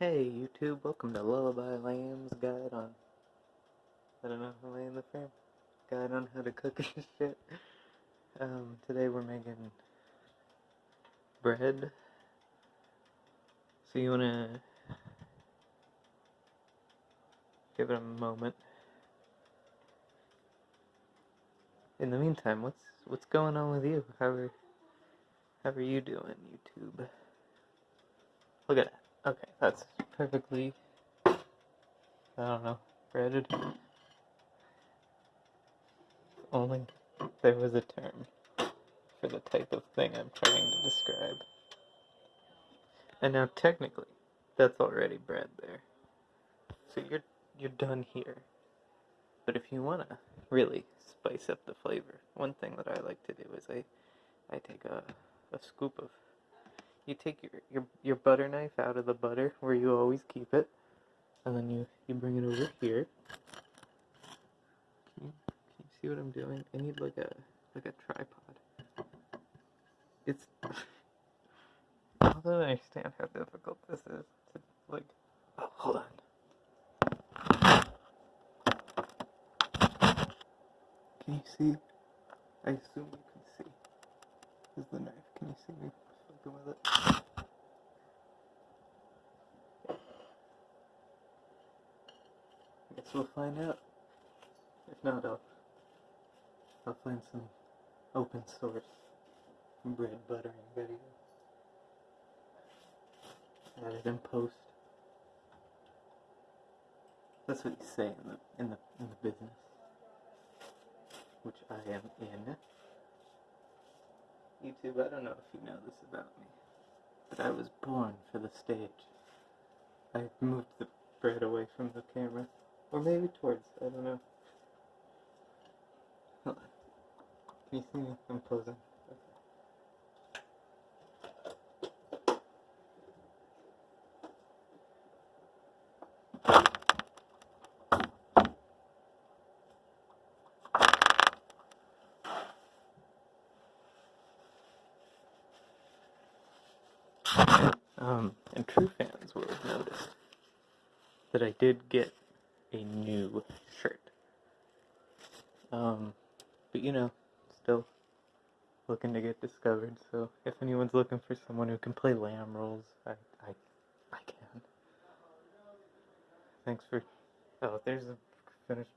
Hey YouTube, welcome to Lullaby Lamb's guide on I don't know, am I'm in the frame? Guide on how to cook and shit. Um, today we're making bread. So you wanna give it a moment. In the meantime, what's what's going on with you? How are how are you doing, YouTube? Look at that. Okay, that's perfectly, I don't know, breaded. Only there was a term for the type of thing I'm trying to describe. And now technically, that's already bread there. So you're you're done here. But if you wanna really spice up the flavor, one thing that I like to do is I I take a, a scoop of you take your, your your butter knife out of the butter where you always keep it, and then you you bring it over here. Can you, can you see what I'm doing? I need like a like a tripod. It's I don't understand how difficult this is. To, like, oh, hold on. Can you see? I assume you can see. Is the knife? Can you see me? fucking with it. We'll find out. If not, I'll, I'll find some open source bread buttering video. Add it in post. That's what you say in the in the in the business, which I am in. YouTube, I don't know if you know this about me, but I was born for the stage. I moved the bread away from the camera, or maybe towards, I don't know. Can you see me? I'm posing. Um, and true fans will have noticed that I did get a new shirt. Um, but you know, still looking to get discovered. So if anyone's looking for someone who can play lamb roles, I, I, I can. Thanks for. Oh, there's a finished.